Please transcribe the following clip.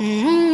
嗯。